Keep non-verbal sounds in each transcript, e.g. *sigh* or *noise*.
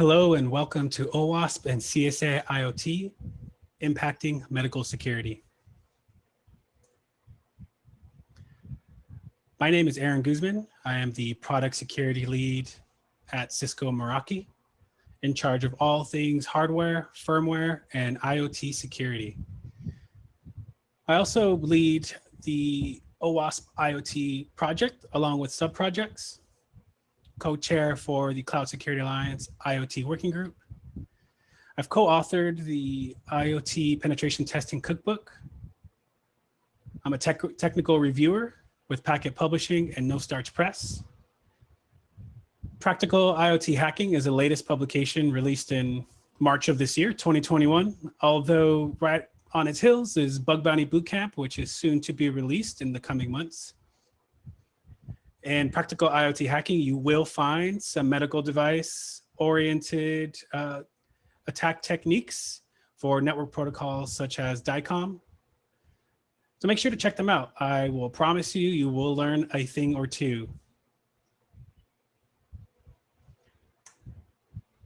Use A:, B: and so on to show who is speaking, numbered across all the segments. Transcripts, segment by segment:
A: Hello and welcome to OWASP and CSA IoT, impacting medical security. My name is Aaron Guzman. I am the product security lead at Cisco Meraki, in charge of all things hardware, firmware, and IoT security. I also lead the OWASP IoT project along with sub-projects co-chair for the Cloud Security Alliance IoT Working Group. I've co-authored the IoT Penetration Testing Cookbook. I'm a tech technical reviewer with Packt Publishing and No Starch Press. Practical IoT Hacking is the latest publication released in March of this year, 2021, although right on its heels is Bug Bounty Bootcamp, which is soon to be released in the coming months. In practical IoT hacking, you will find some medical device oriented uh, attack techniques for network protocols such as DICOM. So make sure to check them out. I will promise you, you will learn a thing or two.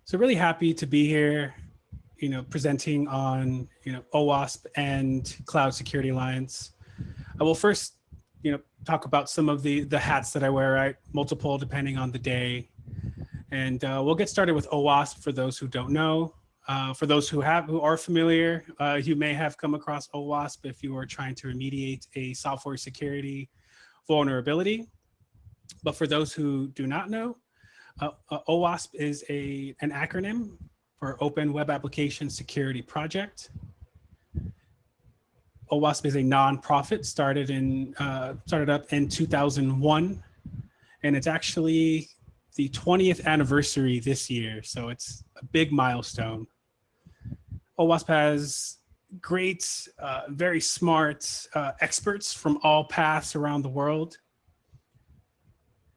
A: So really happy to be here, you know, presenting on, you know, OWASP and Cloud Security Alliance. I will first you know, talk about some of the the hats that I wear, right? Multiple depending on the day. And uh, we'll get started with OWASP for those who don't know. Uh, for those who have who are familiar, uh, you may have come across OWASP if you are trying to remediate a software security vulnerability. But for those who do not know, uh, uh, OWASP is a an acronym for Open Web Application Security Project. OWASP is a nonprofit started in uh, started up in 2001, and it's actually the 20th anniversary this year. So it's a big milestone. OWASP has great, uh, very smart uh, experts from all paths around the world.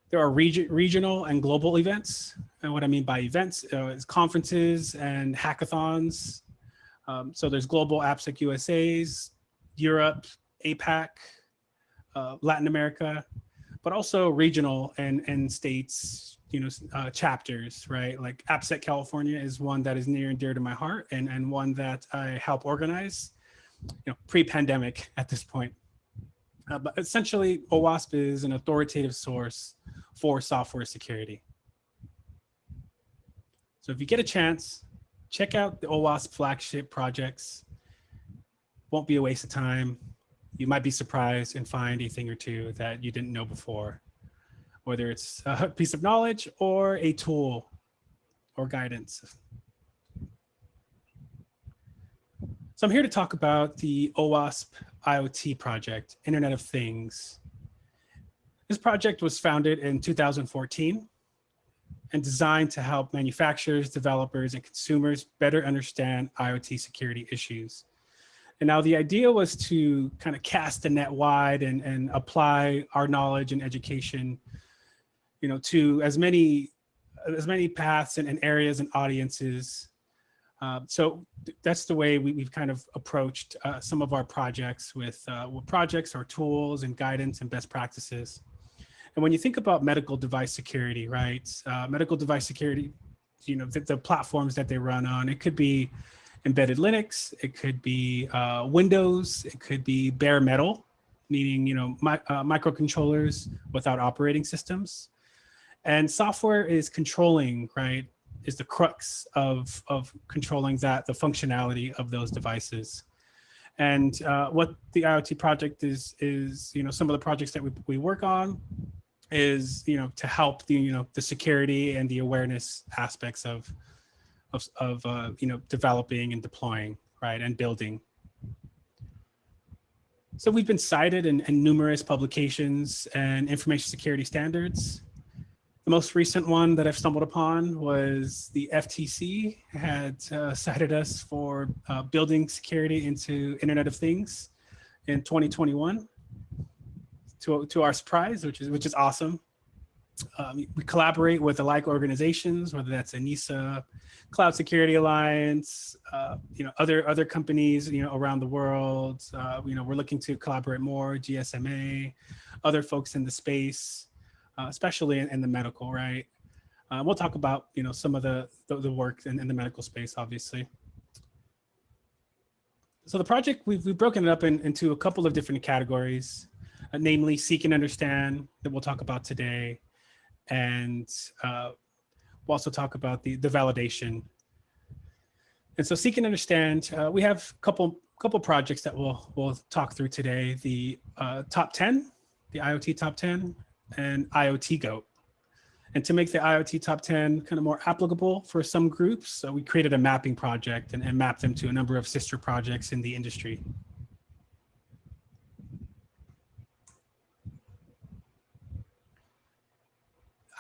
A: There are reg regional and global events. And what I mean by events uh, is conferences and hackathons. Um, so there's global AppSec USA's, Europe, APAC, uh, Latin America, but also regional and, and states, you know, uh, chapters, right? Like AppSec California is one that is near and dear to my heart and, and one that I help organize, you know, pre-pandemic at this point. Uh, but essentially, OWASP is an authoritative source for software security. So if you get a chance, check out the OWASP flagship projects won't be a waste of time. You might be surprised and find a thing or two that you didn't know before, whether it's a piece of knowledge or a tool or guidance. So I'm here to talk about the OWASP IoT project, Internet of Things. This project was founded in 2014 and designed to help manufacturers, developers, and consumers better understand IoT security issues. And now the idea was to kind of cast the net wide and, and apply our knowledge and education, you know, to as many as many paths and, and areas and audiences. Uh, so that's the way we, have kind of approached uh, some of our projects with, uh, with projects or tools and guidance and best practices. And when you think about medical device security, right? Uh, medical device security, you know, the, the platforms that they run on, it could be embedded Linux, it could be uh, Windows, it could be bare metal, meaning, you know, uh, microcontrollers without operating systems. And software is controlling, right, is the crux of, of controlling that, the functionality of those devices. And uh, what the IoT project is, is, you know, some of the projects that we, we work on is, you know, to help the, you know, the security and the awareness aspects of, of, of uh, you know, developing and deploying, right, and building. So we've been cited in, in numerous publications and information security standards. The most recent one that I've stumbled upon was the FTC had uh, cited us for uh, building security into Internet of Things in 2021 to, to our surprise, which is, which is awesome. Um, we collaborate with alike organizations, whether that's ENISA, Cloud Security Alliance, uh, you know, other other companies, you know, around the world. Uh, you know, we're looking to collaborate more, GSMA, other folks in the space, uh, especially in, in, the medical, right? Uh, we'll talk about, you know, some of the, the, the work in, in the medical space, obviously. So the project, we've, we've broken it up in, into a couple of different categories, uh, namely seek and understand that we'll talk about today. And uh, we'll also talk about the, the validation. And so seek and understand, uh, we have a couple, couple projects that we'll, we'll talk through today. The uh, top 10, the IoT top 10 and IoT GOAT. And to make the IoT top 10 kind of more applicable for some groups, so we created a mapping project and, and mapped them to a number of sister projects in the industry.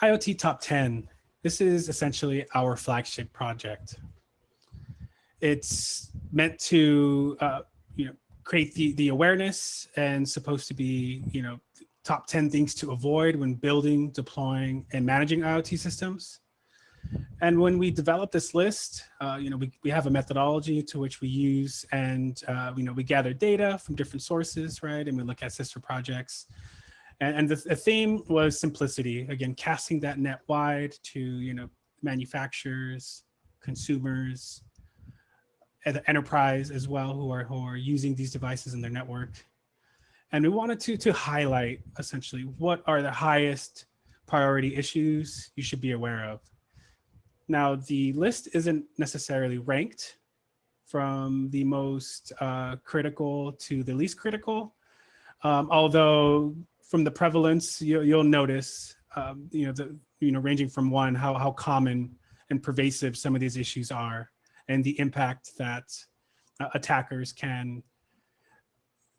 A: IoT top 10, this is essentially our flagship project. It's meant to, uh, you know, create the, the awareness and supposed to be, you know, top 10 things to avoid when building, deploying, and managing IoT systems. And when we develop this list, uh, you know, we, we have a methodology to which we use and, uh, you know, we gather data from different sources, right? And we look at sister projects. And, and the, the theme was simplicity, again, casting that net wide to, you know, manufacturers, consumers, and the enterprise as well who are, who are using these devices in their network. And we wanted to, to highlight essentially what are the highest priority issues you should be aware of. Now, the list isn't necessarily ranked from the most uh, critical to the least critical, um, although from the prevalence, you, will notice, um, you know, the, you know, ranging from one, how, how common and pervasive some of these issues are and the impact that uh, attackers can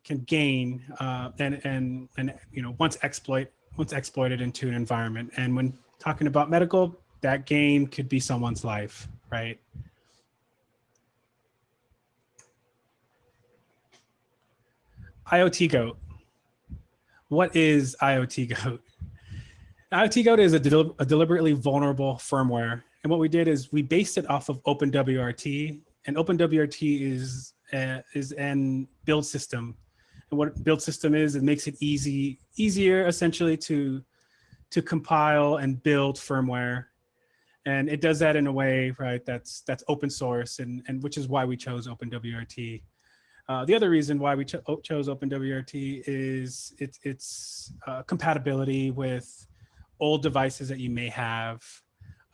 A: can gain uh, and and and you know once exploit once exploited into an environment. And when talking about medical, that gain could be someone's life, right? IoT Goat. What is IoT Goat? IoT Goat is a, del a deliberately vulnerable firmware. And what we did is we based it off of OpenWRT and OpenWRT is, uh, is an build system and what build system is, it makes it easy, easier essentially to, to compile and build firmware. And it does that in a way, right, that's, that's open source and, and which is why we chose OpenWRT. Uh, the other reason why we cho chose OpenWRT is it, it's uh, compatibility with old devices that you may have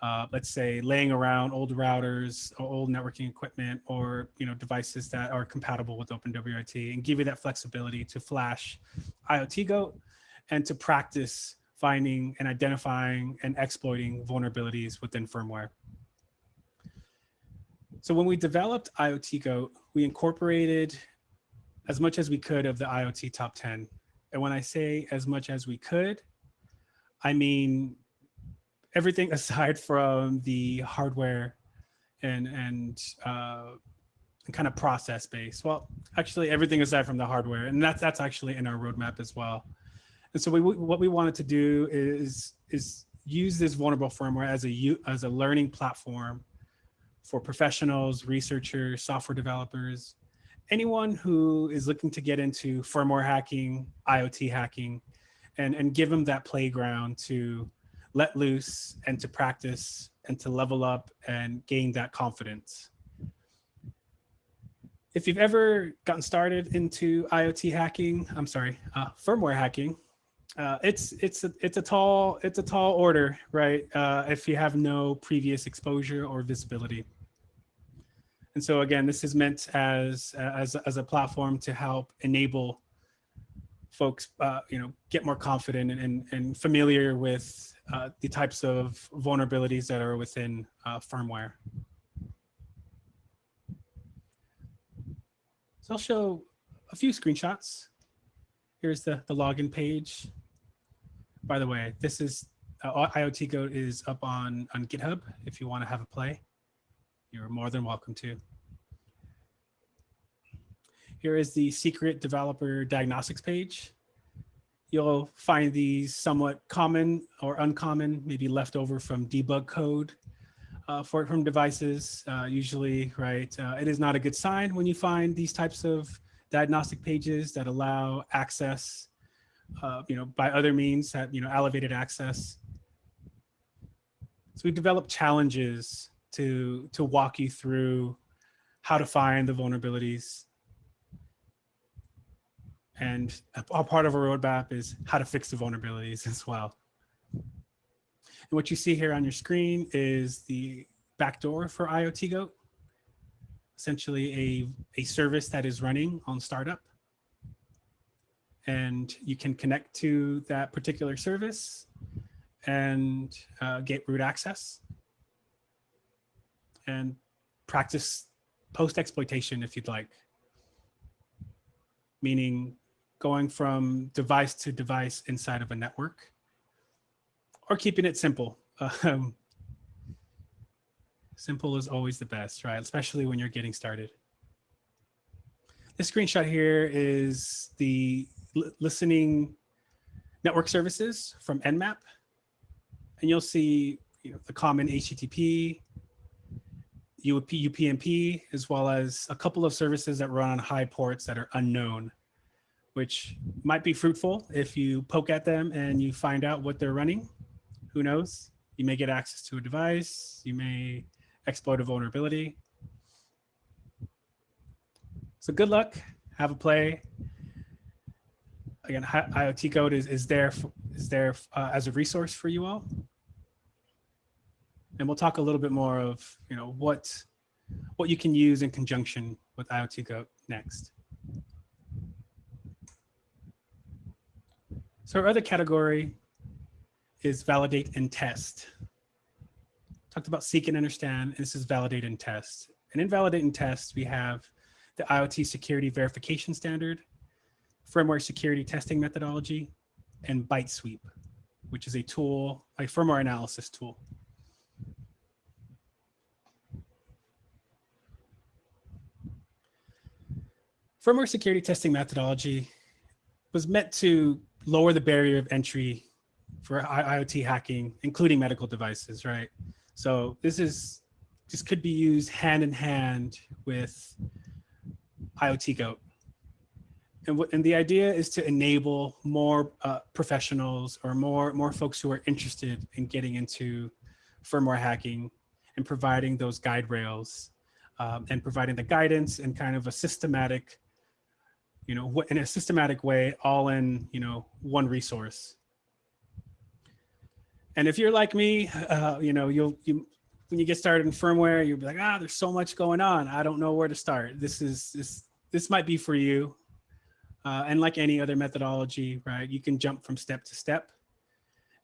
A: uh, let's say laying around old routers or old networking equipment or you know devices that are compatible with OpenWRT and give you that flexibility to flash IoT Goat and to practice finding and identifying and exploiting vulnerabilities within firmware. So when we developed IoT Goat, we incorporated as much as we could of the IoT top 10. And when I say as much as we could, I mean everything *laughs* aside from the hardware and and uh, kind of process based. Well, actually everything aside from the hardware, and that's that's actually in our roadmap as well. And so we, what we wanted to do is is use this vulnerable firmware as a as a learning platform for professionals, researchers, software developers, anyone who is looking to get into firmware hacking, IoT hacking, and and give them that playground to let loose and to practice and to level up and gain that confidence. If you've ever gotten started into IoT hacking, I'm sorry, uh, firmware hacking, uh, it's it's a, it's a tall it's a tall order, right? Uh, if you have no previous exposure or visibility. And so again, this is meant as as as a platform to help enable folks, uh, you know, get more confident and, and, and familiar with uh, the types of vulnerabilities that are within uh, firmware. So I'll show a few screenshots. Here's the, the login page. By the way, this is uh, IoT Goat is up on, on GitHub. If you want to have a play, you're more than welcome to. Here is the secret developer diagnostics page you'll find these somewhat common or uncommon, maybe left over from debug code uh, for it from devices. Uh, usually, right, uh, it is not a good sign when you find these types of diagnostic pages that allow access, uh, you know, by other means that, you know, elevated access. So we've developed challenges to, to walk you through how to find the vulnerabilities. And a part of our roadmap is how to fix the vulnerabilities *laughs* as well. And what you see here on your screen is the backdoor for IoT Goat, essentially a, a service that is running on startup. And you can connect to that particular service and uh, get root access and practice post exploitation if you'd like. Meaning going from device to device inside of a network or keeping it simple. *laughs* Um, simple is always the best, right? Especially when you're getting started. This screenshot here is the listening network services from Nmap. And you'll see you know, the common HTTP, UP, UPnP, as well as a couple of services that run on high ports that are unknown, which might be fruitful if you poke at them and you find out what they're running. Who knows? You may get access to a device. You may exploit a vulnerability. So good luck. Have a play. Again, IoT Goat is, is there, is there uh, as a resource for you all and we'll talk a little bit more of you know what what you can use in conjunction with IoT Goat next. So our other category is validate and test. Talked about seek and understand, and this is validate and test. And in validate and test, we have the IoT security verification standard, firmware security testing methodology, and ByteSweep, which is a tool, a firmware analysis tool. firmware security testing methodology was meant to lower the barrier of entry for IoT hacking, including medical devices, right? So this is this could be used hand in hand with IoT Goat. And, what, and the idea is to enable more uh, professionals or more, more folks who are interested in getting into firmware hacking and providing those guide rails um, and providing the guidance and kind of a systematic you know, in a systematic way, all in, you know, one resource. And if you're like me, uh, you know, you'll, you, when you get started in firmware, you'll be like, ah, there's so much going on. I don't know where to start. This is, this, this might be for you. Uh, and like any other methodology, right, you can jump from step to step.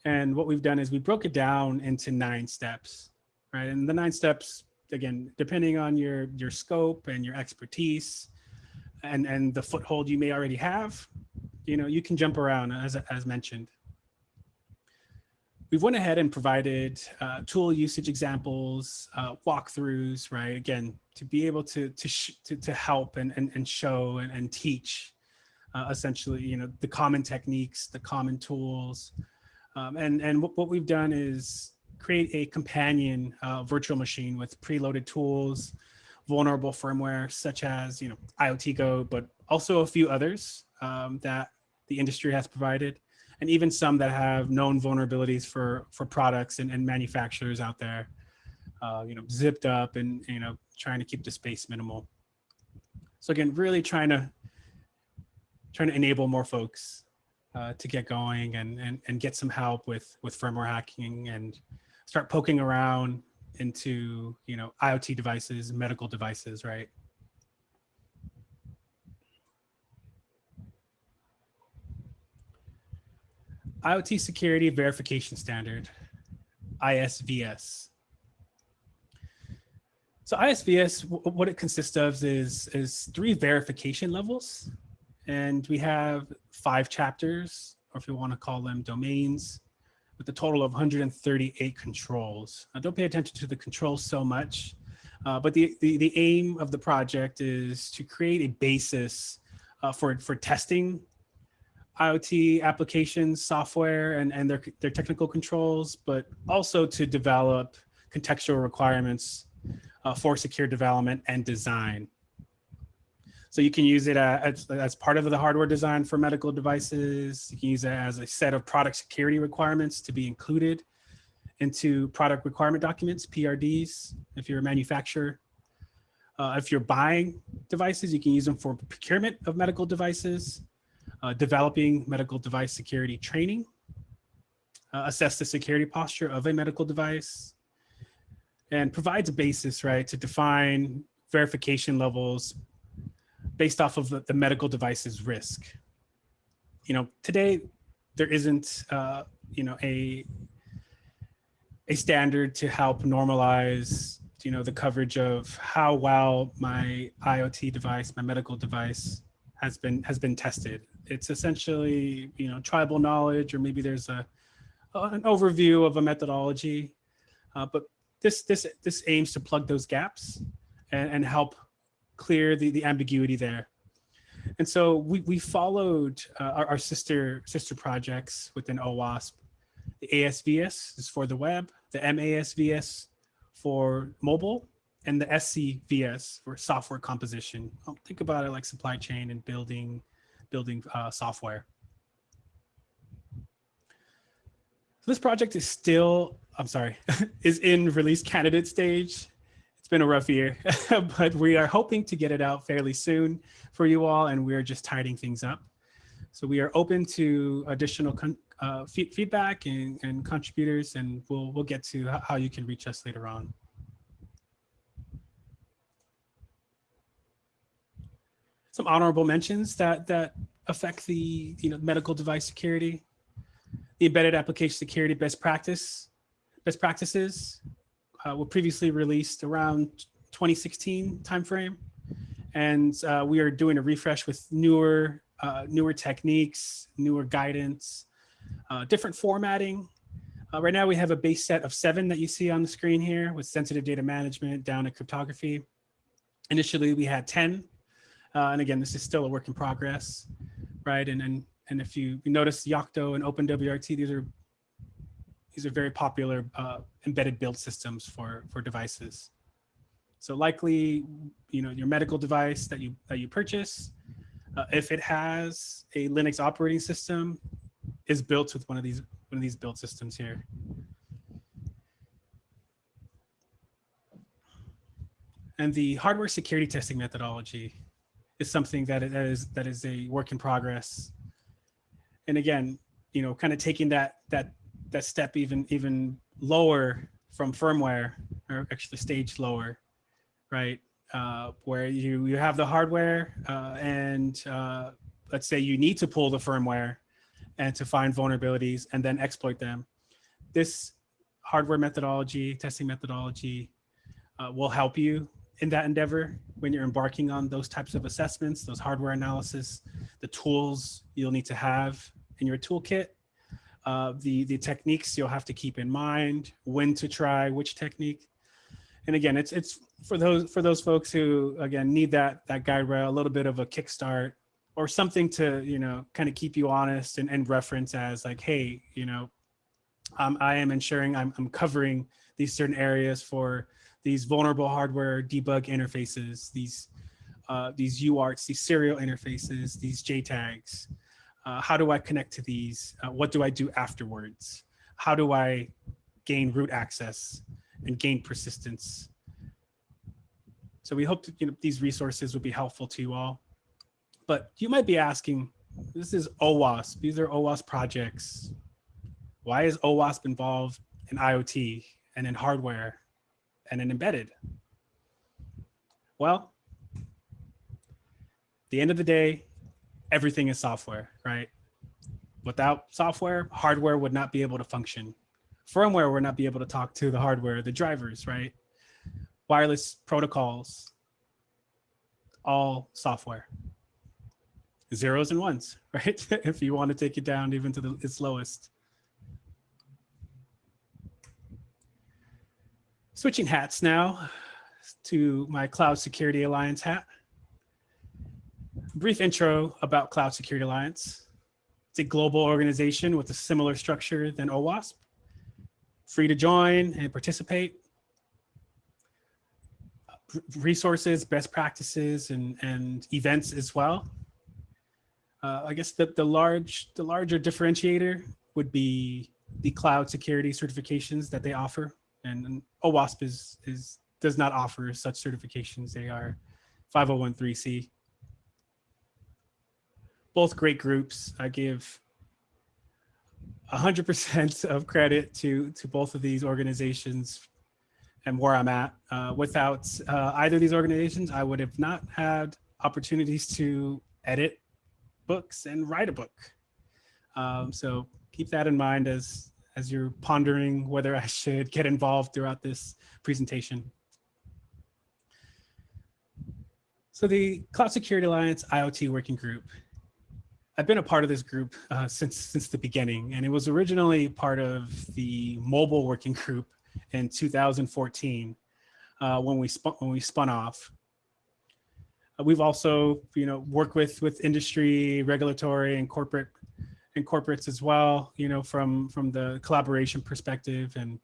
A: And what we've done is we broke it down into nine steps, right? And the nine steps, again, depending on your, your scope and your expertise, and and the foothold you may already have, you know, you can jump around as as mentioned. We've went ahead and provided uh, tool usage examples, uh, walkthroughs, right? Again, to be able to to to, to help and and, and show and, and teach, uh, essentially, you know, the common techniques, the common tools, um, and and what, what we've done is create a companion uh, virtual machine with preloaded tools, vulnerable firmware such as you know IoT Goat, but also a few others um, that the industry has provided, and even some that have known vulnerabilities for for products and, and manufacturers out there. Uh, you know, zipped up and you know trying to keep the space minimal. So again, really trying to trying to enable more folks uh, to get going and, and and get some help with with firmware hacking and start poking around into, you know, IoT devices, medical devices, right? IoT Security Verification Standard, ISVS. So ISVS, what it consists of is, is three verification levels. And we have five chapters, or if you want to call them domains, with a total of 138 controls. Now, don't pay attention to the controls so much, uh, but the, the, the, aim of the project is to create a basis uh, for, for testing IoT applications, software, and, and their, their technical controls, but also to develop contextual requirements uh, for secure development and design. So you can use it as, as part of the hardware design for medical devices. You can use it as a set of product security requirements to be included into product requirement documents, PRDs, if you're a manufacturer. Uh, if you're buying devices, you can use them for procurement of medical devices, uh, developing medical device security training, uh, assess the security posture of a medical device, and provides a basis, right, to define verification levels based off of the, the medical device's risk. You know, today there isn't, uh, you know, a a standard to help normalize, you know, the coverage of how well my IoT device, my medical device has been has been tested. It's essentially, you know, tribal knowledge, or maybe there's a an overview of a methodology, uh, but this this this aims to plug those gaps and, and help clear the the ambiguity there. And so we we followed uh, our, our sister sister projects within OWASP. The ASVS is for the web, the MASVS for mobile, and the SCVS for software composition. I'll think about it like supply chain and building, building uh, software. So this project is still, I'm sorry, *laughs* is in release candidate stage. It's been a rough year, *laughs* but we are hoping to get it out fairly soon for you all, and we're just tidying things up. So we are open to additional uh, feedback and, and contributors, and we'll we'll get to how you can reach us later on. Some honorable mentions that that affect the you know medical device security, the embedded application security best practice best practices uh, were previously released around 2016 timeframe, and uh, we are doing a refresh with newer uh, newer techniques, newer guidance, uh, different formatting. Uh, right now we have a base set of seven that you see on the screen here with sensitive data management down to cryptography. Initially we had 10. Uh, and again, this is still a work in progress, right? And, and, and if you, notice Yocto and OpenWRT, these are these are very popular uh, embedded build systems for, for devices. So likely, you know, your medical device that you that you purchase, uh, if it has a Linux operating system, is built with one of these one of these build systems here. And the hardware security testing methodology is something that is that is a work in progress. And again, you know, kind of taking that that that step even even lower from firmware, or actually stage lower, right? Uh, where you you have the hardware uh, and uh, let's say you need to pull the firmware and to find vulnerabilities and then exploit them. This hardware methodology, testing methodology uh, will help you in that endeavor when you're embarking on those types of assessments, those hardware analysis, the tools you'll need to have in your toolkit, uh, the, the techniques you'll have to keep in mind, when to try which technique. And again, it's it's for those for those folks who again need that that guide rail, a little bit of a kickstart or something to, you know, kind of keep you honest and, and reference as like, hey, you know, um, I am ensuring I'm, I'm covering these certain areas for these vulnerable hardware debug interfaces, these uh, these UARTs, these serial interfaces, these JTAGs. Uh, how do I connect to these? Uh, what do I do afterwards? How do I gain root access and gain persistence? So we hope you know, these resources will be helpful to you all. But you might be asking, this is OWASP. These are OWASP projects. Why is OWASP involved in IoT and in hardware and an embedded? Well, the end of the day, everything is software, right? Without software, hardware would not be able to function. Firmware would not be able to talk to the hardware, the drivers, right? Wireless protocols, all software zeros and ones, *laughs* right? if you want to take it down even to the, its lowest. Switching hats now to my Cloud Security Alliance hat. Brief intro about Cloud Security Alliance. It's a global organization with a similar structure than OWASP. Free to join and participate. Resources, best practices, and, and events as well. Uh, I guess the, the large the larger differentiator would be the cloud security certifications that they offer. And, and OWASP is, is, does not offer such certifications. They are 501c. Both great groups. I give 100% *laughs* of credit to, to both of these organizations and where I'm at. Uh, without uh, either of these organizations, I would have not had opportunities to edit books and write a book. Um, so keep that in mind as, as you're pondering whether I should get involved throughout this presentation. So the Cloud Security Alliance IoT Working Group. I've been a part of this group uh, since since the beginning, and it was originally part of the mobile working group in 2014 uh, when we spun when we spun off. We've also, you know, worked with with industry, regulatory, and corporate and corporates as well. You know, from from the collaboration perspective, and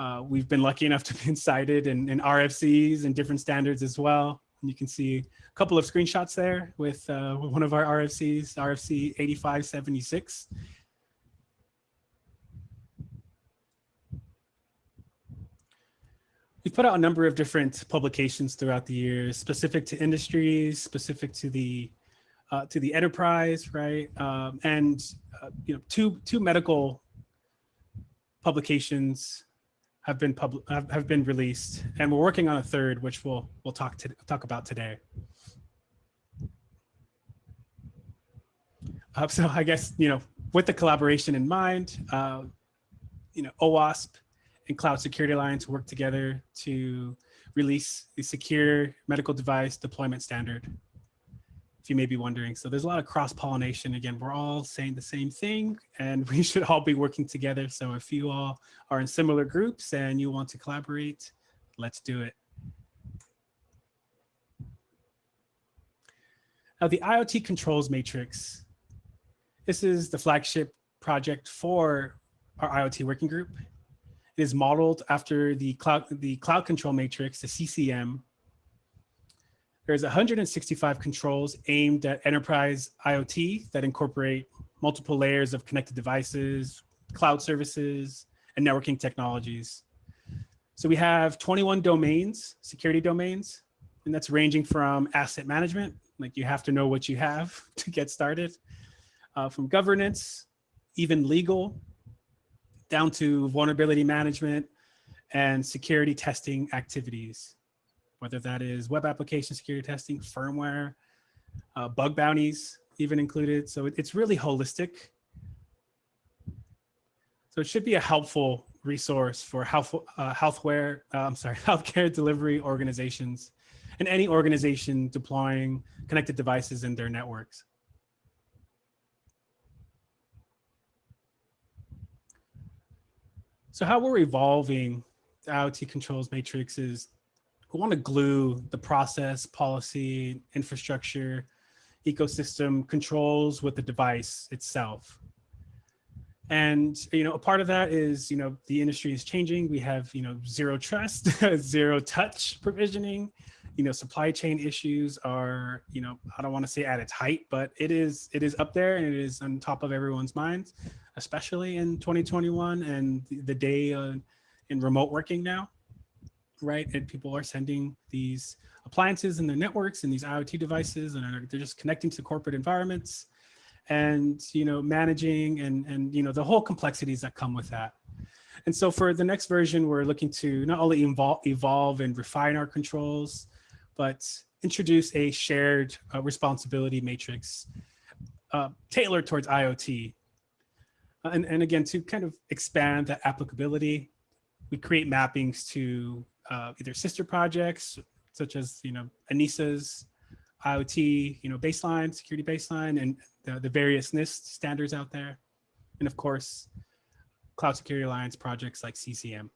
A: uh, we've been lucky enough to be cited in, in RFCs and different standards as well. And you can see a couple of screenshots there with, uh, one of our RFCs, RFC 8576. We've put out a number of different publications throughout the years, specific to industries, specific to the uh, to the enterprise, right? Um, and uh, you know, two two medical publications have been public have, have been released, and we're working on a third, which we'll we'll talk to talk about today. Uh, so I guess you know, with the collaboration in mind, uh, you know, OWASP and Cloud Security Alliance work together to release the secure medical device deployment standard you may be wondering. So there's a lot of cross pollination. Again, we're all saying the same thing and *laughs* we should all be working together. So if you all are in similar groups and you want to collaborate, let's do it. Now the IoT controls matrix, this is the flagship project for our IoT working group. It is modeled after the cloud, the cloud control matrix, the CCM, there's 165 controls aimed at enterprise IoT that incorporate multiple layers of connected devices, cloud services, and networking technologies. So we have 21 domains, security domains, and that's ranging from asset management, like you have to know what you have *laughs* to get started, uh, from governance, even legal, down to vulnerability management and security testing activities whether that is web application security testing, firmware, uh, bug bounties even included. So it, it's really holistic. So it should be a helpful resource for health, uh, healthware, uh, I'm sorry, *laughs* healthcare delivery organizations and any organization deploying connected devices in their networks. So how we're evolving the IoT controls matrix is we want to glue the process, policy, infrastructure, ecosystem controls with the device itself. And, you know, a part of that is, you know, the industry is changing. We have, you know, zero trust, *laughs* zero touch provisioning, you know, supply chain issues are, you know, I don't want to say at its height, but it is, it is up there and it is on top of everyone's minds, especially in 2021 and the, the day uh, in remote working now right? And people are sending these appliances and their networks and these IoT devices, and they're just connecting to corporate environments and, you know, managing and, and, you know, the whole complexities that come with that. And so for the next version, we're looking to not only evolve, evolve and refine our controls, but introduce a shared uh, responsibility matrix uh, tailored towards IoT. Uh, and, and again, to kind of expand that applicability, we create mappings to uh, either sister projects, such as, you know, ENISA's IoT, you know, baseline, security baseline, and the, the various NIST standards out there. And of course, Cloud Security Alliance projects like CCM.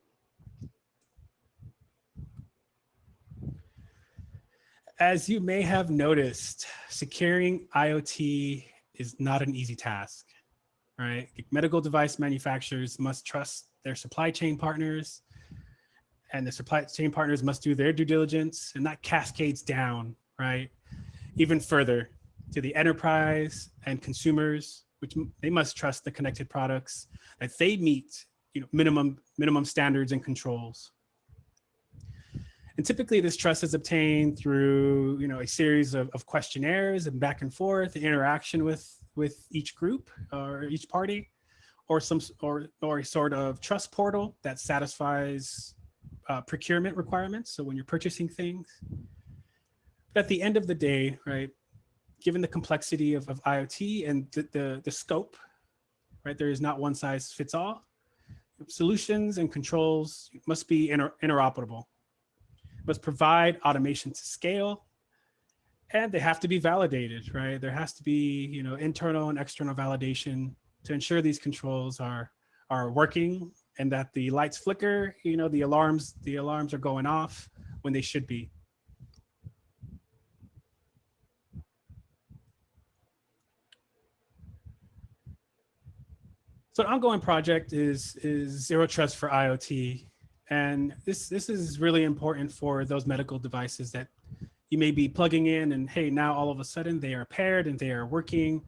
A: As you may have noticed, securing IoT is not an easy task, right? Medical device manufacturers must trust their supply chain partners and the supply chain partners must do their due diligence and that cascades down, right? Even further to the enterprise and consumers, which they must trust the connected products that they meet you know, minimum, minimum standards and controls. And typically this trust is obtained through, you know, a series of, of questionnaires and back and forth, interaction with, with each group or each party, or some, or, or a sort of trust portal that satisfies uh, procurement requirements. So when you're purchasing things, but at the end of the day, right, given the complexity of, of IoT and the, the, the scope, right, there is not one size fits all. Solutions and controls must be inter interoperable must provide automation to scale and they have to be validated, right? There has to be, you know, internal and external validation to ensure these controls are, are working and that the lights flicker, you know, the alarms, the alarms are going off when they should be. So an ongoing project is, is Zero Trust for IoT. And this, this is really important for those medical devices that you may be plugging in and hey, now all of a sudden they are paired and they are working.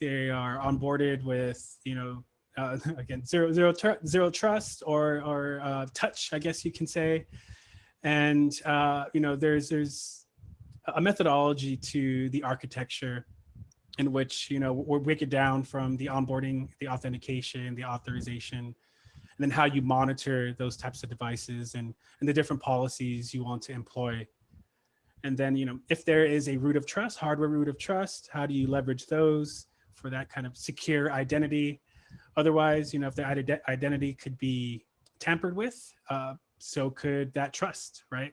A: They are onboarded with, you know, uh, *laughs* again, zero, zero, zero trust or, or uh, touch, I guess you can say. And, uh, you know, there's, there's a methodology to the architecture in which, you know, we break it down from the onboarding, the authentication, the authorization, and then how you monitor those types of devices and, and the different policies you want to employ. And then, you know, if there is a root of trust, hardware root of trust, how do you leverage those for that kind of secure identity? Otherwise, you know, if the identity could be tampered with, uh, so could that trust, right?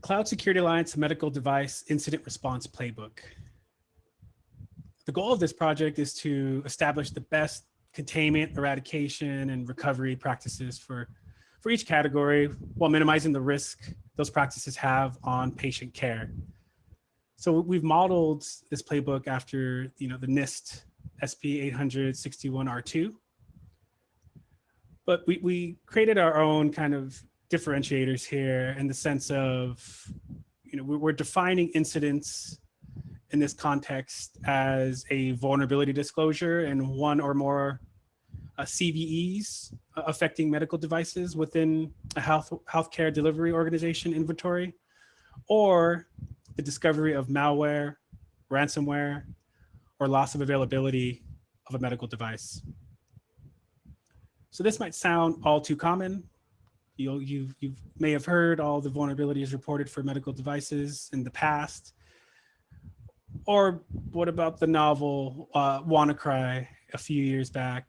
A: the Cloud Security Alliance Medical Device Incident Response Playbook. The goal of this project is to establish the best containment, eradication, and recovery practices for, for each category while minimizing the risk those practices have on patient care. So we've modeled this playbook after you know, the NIST SP 861R2. But we, we created our own kind of differentiators here in the sense of, you know, we're defining incidents in this context as a vulnerability disclosure and one or more uh, CVEs affecting medical devices within a health healthcare delivery organization inventory, or the discovery of malware, ransomware, or loss of availability of a medical device. So this might sound all too common, you you you may have heard all the vulnerabilities reported for medical devices in the past. Or what about the novel uh, WannaCry a few years back,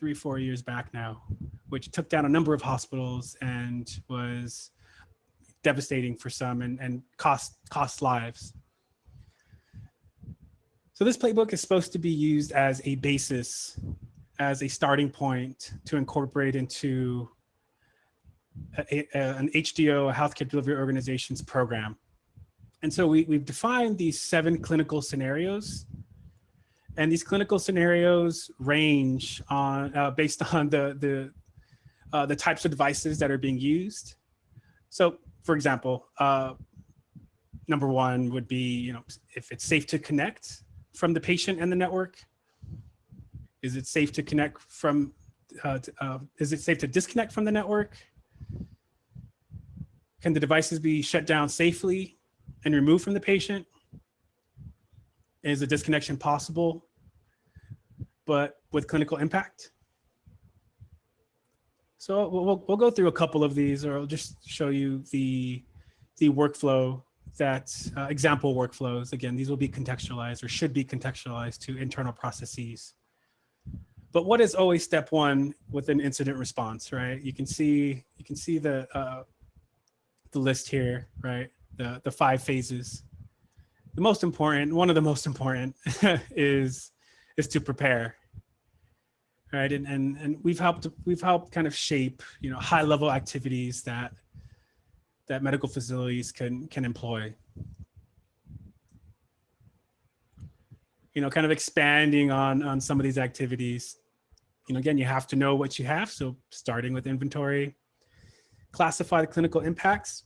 A: three, four years back now, which took down a number of hospitals and was devastating for some and, and cost, cost lives. So this playbook is supposed to be used as a basis, as a starting point to incorporate into a, a, an HDO, a healthcare delivery organization's program. And so we, we've defined these seven clinical scenarios. And these clinical scenarios range on uh, based *laughs* on the, the, uh, the types of devices that are being used. So for example, uh, number one would be, you know, if it's safe to connect from the patient and the network, is it safe to connect from, uh, to, uh, is it safe to disconnect from the network? Can the devices be shut down safely and removed from the patient? Is a disconnection possible, but with clinical impact? So we'll, we'll go through a couple of these or I'll just show you the, the workflow that uh, example workflows. Again, these will be contextualized or should be contextualized to internal processes. But what is always step one with an incident response, right? You can see you can see the uh, the list here, right? The, the five phases. The most important, one of the most *laughs* important is, is to prepare, right? And, and, and we've helped, we've helped kind of shape, you know, high level activities that, that medical facilities can, can employ. You know, kind of expanding on, on some of these activities. You know, again, you have to know what you have. So starting with inventory, classify the clinical impacts.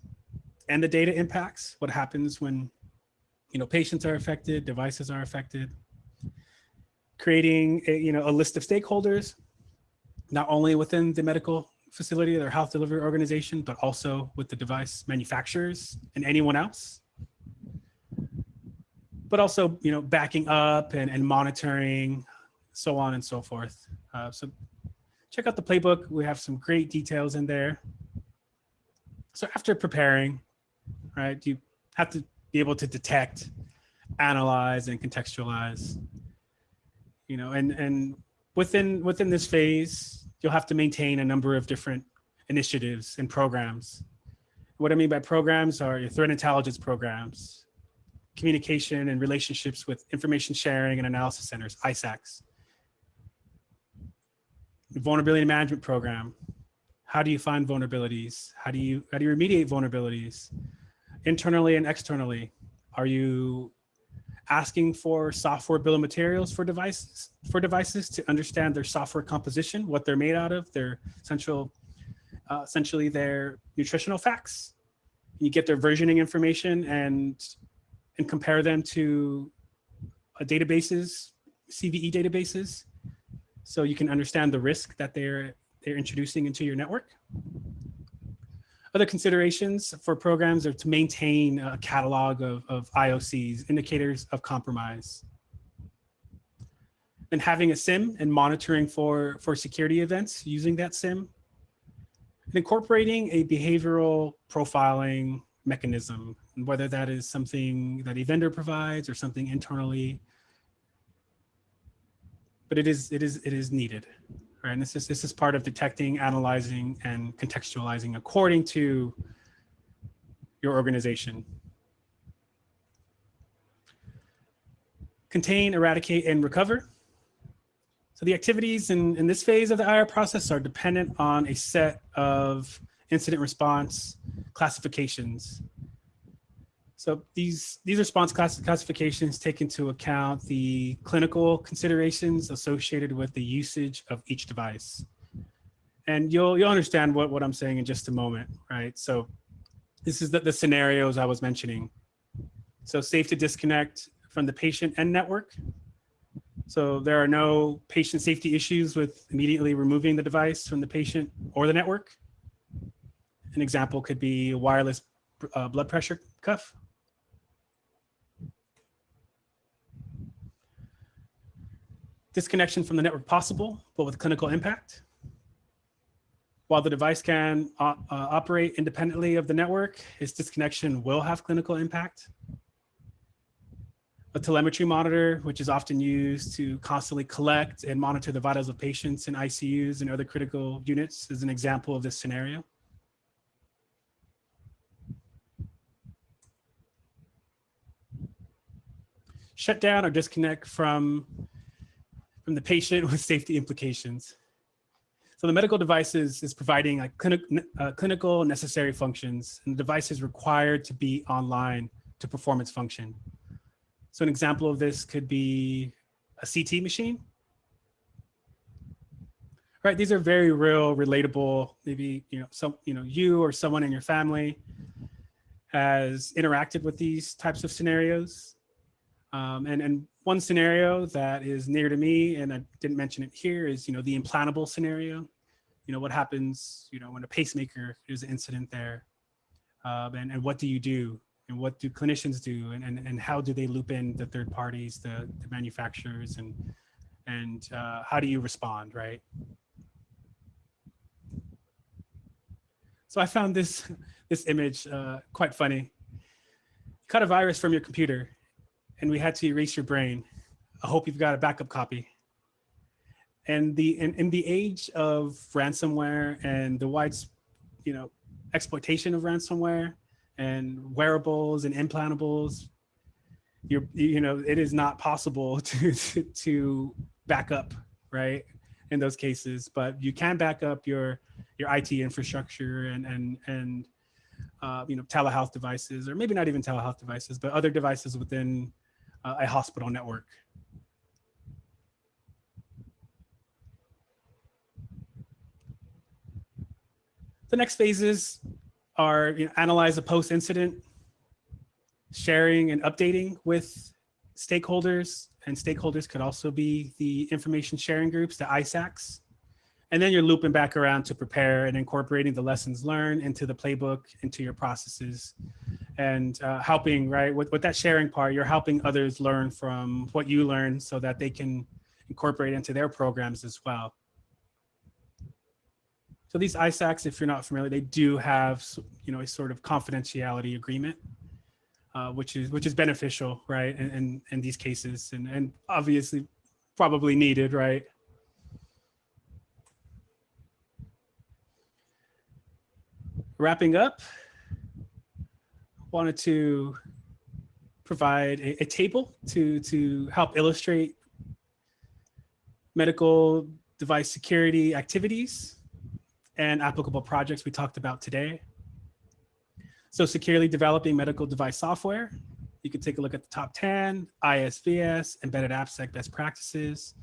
A: and the data impacts, what happens when you know, patients are affected, devices are affected. Creating a, you know, a list of stakeholders, not only within the medical facility or health delivery organization, but also with the device manufacturers and anyone else. But also, you know, backing up and, and monitoring, so on and so forth. Uh, so check out the playbook. We have some great details in there. So after preparing, right, you have to be able to detect, analyze, and contextualize. You know, and and within within this phase, you'll have to maintain a number of different initiatives and programs. What I mean by programs are your threat intelligence programs, communication and relationships with information sharing and analysis centers, ISACs, vulnerability management program. How do you find vulnerabilities? How do you how do you remediate vulnerabilities? Internally and externally? Are you asking for software bill of materials for devices for devices to understand their software composition, what they're made out of, their central, uh, essentially their nutritional facts. You get their versioning information and and compare them to a databases, CVE databases, so you can understand the risk that they're they're introducing into your network. Other considerations for programs are to maintain a catalog of, of IOCs, indicators of compromise. And having a SIEM and monitoring for, for security events using that SIEM. And incorporating a behavioral profiling mechanism, whether that is something that a vendor provides or something internally. But it is, it is, it is needed right? And this is, this is part of detecting, analyzing, and contextualizing according to your organization. Contain, eradicate, and recover. So the activities in, in this phase of the IR process are dependent on a set of incident response classifications. So these, these response class classifications take into account the clinical considerations associated with the usage of each device. And you'll, you'll understand what, what I'm saying in just a moment, right? So this is the, the scenarios I was mentioning. So safe to disconnect from the patient and network. So there are no patient safety issues with immediately removing the device from the patient or the network. An example could be a wireless uh, blood pressure cuff. Disconnection from the network possible, but with clinical impact. While the device can uh, uh, operate independently of the network, its disconnection will have clinical impact. A telemetry monitor, which is often used to constantly collect and monitor the vitals of patients in ICUs and other critical units is an example of this scenario. Shut down or disconnect from from the patient *laughs* with safety implications. So the medical device is, is providing like clinic, uh, clinical necessary functions and the device is required to be online to perform its function. So an example of this could be a CT machine. Right, these are very real, relatable, maybe, you know, some, you know, you or someone in your family has interacted with these types of scenarios. Um, and, and one scenario that is near to me, and I didn't mention it here, is, you know, the implantable scenario. You know, what happens, you know, when a pacemaker, there's an incident there. Um, and, and what do you do? And what do clinicians do? And, and, and how do they loop in the third parties, the, the manufacturers, and, and uh, how do you respond, right? So I found this, *laughs* this image uh, quite funny. cut a virus from your computer and we had to erase your brain. I hope you've got a backup copy. And the in, in the age of ransomware and the wide, you know, exploitation of ransomware and wearables and implantables, you're, you know, it is not possible *laughs* to, to, to back up, right? In those cases, but you can back up your your IT infrastructure and and and uh, you know telehealth devices, or maybe not even telehealth devices, but other devices within uh, a hospital network. The next phases are you know, analyze a post-incident, sharing and updating with stakeholders, and stakeholders could also be the information sharing groups, the ISACs. And then you're looping back around to prepare and incorporating the lessons learned into the playbook, into your processes, and uh, helping, right, with, with that sharing part, you're helping others learn from what you learn so that they can incorporate into their programs as well. So these ISACs, if you're not familiar, they do have, you know, a sort of confidentiality agreement, uh, which is which is beneficial, right? In, in, in these cases, and and obviously probably needed, right? Wrapping up, I wanted to provide a, a table to to help illustrate medical device security activities and applicable projects we talked about today. So securely developing medical device software. You can take a look at the top 10, ISVS, embedded AppSec best practices,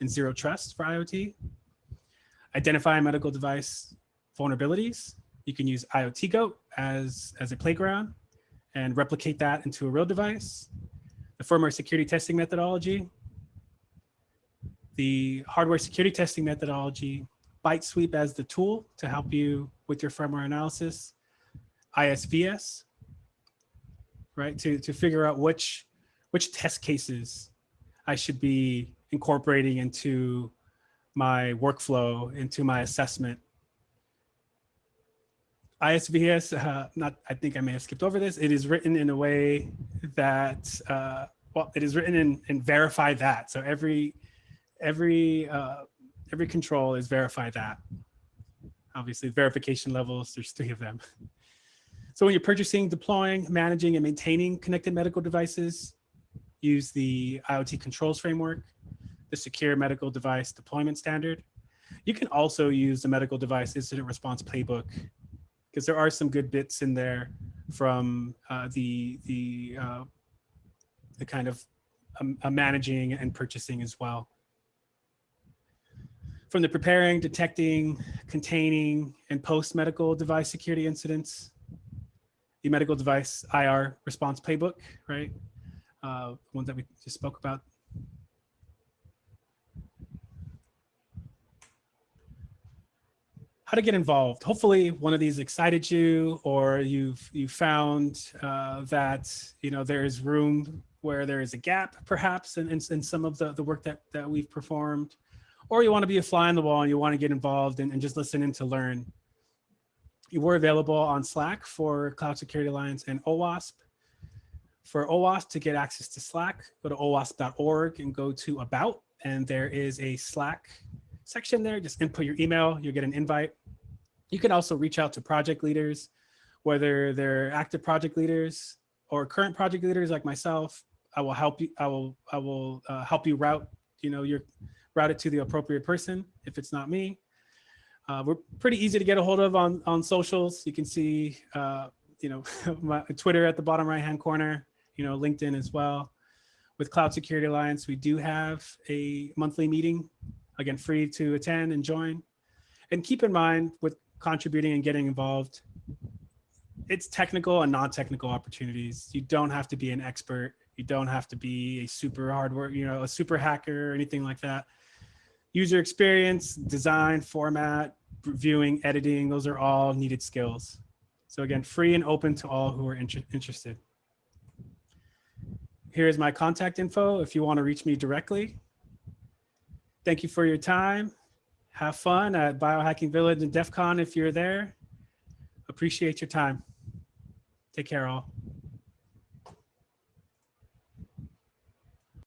A: and zero trust for IoT. Identify medical device vulnerabilities. You can use IoT Goat as, as a playground and replicate that into a real device. The firmware security testing methodology. The hardware security testing methodology ByteSweep as the tool to help you with your firmware analysis, ISVS, right, to, to figure out which, which test cases I should be incorporating into my workflow, into my assessment. ISVS, uh, not, I think I may have skipped over this. It is written in a way that, uh, well, it is written in, in verify that. So every, every uh, every control is verify that. Obviously verification levels, there's three of them. So when you're purchasing, deploying, managing, and maintaining connected medical devices, use the IoT controls framework, the secure medical device deployment standard. You can also use the medical device incident response playbook because there are some good bits in there from uh, the, the, uh, the kind of um, uh, managing and purchasing as well from the preparing, detecting, containing, and post-medical device security incidents, the medical device IR response playbook, right? Uh, one that we just spoke about. How to get involved. Hopefully one of these excited you or you've you found uh, that you know there is room where there is a gap perhaps in, in, in some of the, the work that, that we've performed or you want to be a fly on the wall and you want to get involved and, and just listen in to learn. You were available on Slack for Cloud Security Alliance and OWASP. For OWASP to get access to Slack, go to owasp.org and go to About, and there is a Slack section there. Just input your email, you'll get an invite. You can also reach out to project leaders, whether they're active project leaders or current project leaders like myself. I will help you. I will. I will uh, help you route. You know your route it to the appropriate person if it's not me. Uh, we're pretty easy to get a hold of on, on socials. You can see, uh, you know, *laughs* my Twitter at the bottom right hand corner, you know, LinkedIn as well. With Cloud Security Alliance, we do have a monthly meeting, again, free to attend and join. And keep in mind with contributing and getting involved, it's technical and non-technical opportunities. You don't have to be an expert. You don't have to be a super hardware, you know, a super hacker or anything like that user experience, design, format, viewing, editing, those are all needed skills. So again, free and open to all who are inter interested. Here's my contact info if you want to reach me directly. Thank you for your time. Have fun at Biohacking Village and DEF CON if you're there. Appreciate your time. Take care all.